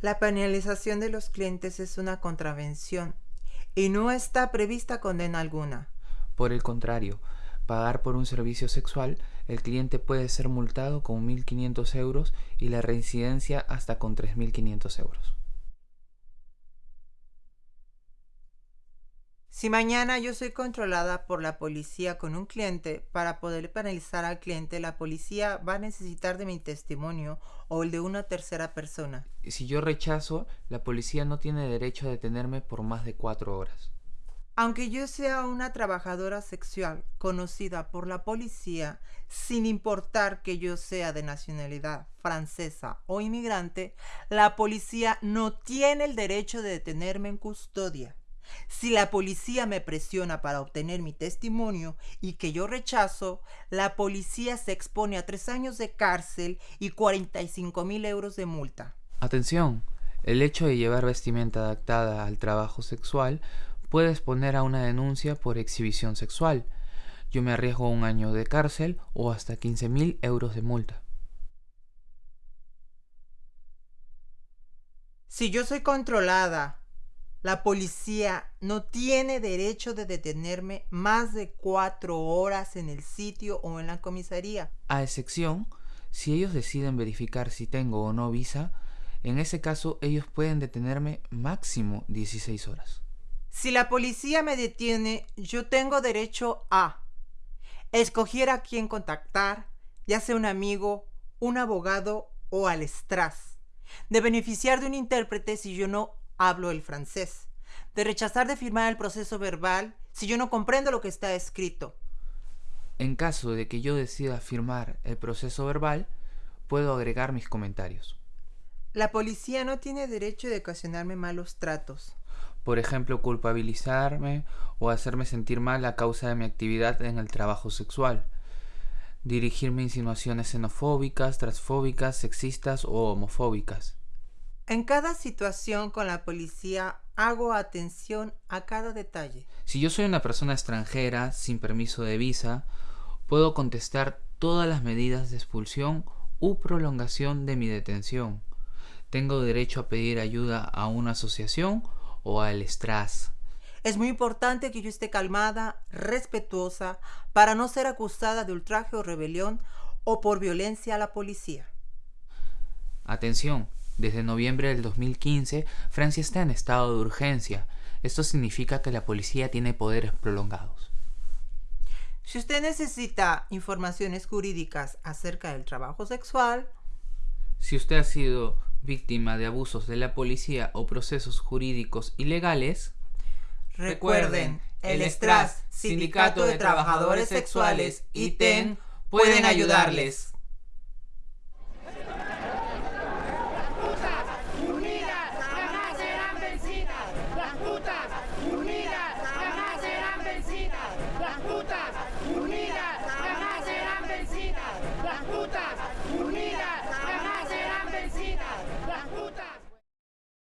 La penalización de los clientes es una contravención y no está prevista condena alguna. Por el contrario, pagar por un servicio sexual, el cliente puede ser multado con 1.500 euros y la reincidencia hasta con 3.500 euros. Si mañana yo soy controlada por la policía con un cliente, para poder penalizar al cliente, la policía va a necesitar de mi testimonio o el de una tercera persona. Si yo rechazo, la policía no tiene derecho a detenerme por más de cuatro horas. Aunque yo sea una trabajadora sexual conocida por la policía, sin importar que yo sea de nacionalidad francesa o inmigrante, la policía no tiene el derecho de detenerme en custodia. Si la policía me presiona para obtener mi testimonio y que yo rechazo, la policía se expone a tres años de cárcel y 45 mil euros de multa. Atención, el hecho de llevar vestimenta adaptada al trabajo sexual puede exponer a una denuncia por exhibición sexual. Yo me arriesgo a un año de cárcel o hasta 15 mil euros de multa. Si yo soy controlada la policía no tiene derecho de detenerme más de cuatro horas en el sitio o en la comisaría. A excepción, si ellos deciden verificar si tengo o no visa, en ese caso ellos pueden detenerme máximo 16 horas. Si la policía me detiene, yo tengo derecho a escoger a quién contactar, ya sea un amigo, un abogado o al estras, de beneficiar de un intérprete si yo no hablo el francés, de rechazar de firmar el proceso verbal si yo no comprendo lo que está escrito. En caso de que yo decida firmar el proceso verbal, puedo agregar mis comentarios. La policía no tiene derecho de ocasionarme malos tratos. Por ejemplo, culpabilizarme o hacerme sentir mal a causa de mi actividad en el trabajo sexual. Dirigirme insinuaciones xenofóbicas, transfóbicas, sexistas o homofóbicas. En cada situación con la policía hago atención a cada detalle. Si yo soy una persona extranjera sin permiso de visa, puedo contestar todas las medidas de expulsión u prolongación de mi detención. Tengo derecho a pedir ayuda a una asociación o al STRAS. Es muy importante que yo esté calmada, respetuosa, para no ser acusada de ultraje o rebelión o por violencia a la policía. Atención, desde noviembre del 2015, Francia está en estado de urgencia. Esto significa que la policía tiene poderes prolongados. Si usted necesita informaciones jurídicas acerca del trabajo sexual, si usted ha sido víctima de abusos de la policía o procesos jurídicos ilegales, recuerden, el STRAS, Sindicato de Trabajadores Sexuales y TEN pueden ayudarles.